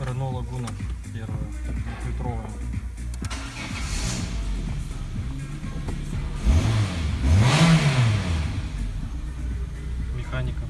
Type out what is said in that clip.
Рено Лагуна первая, двухлитровая. Механика.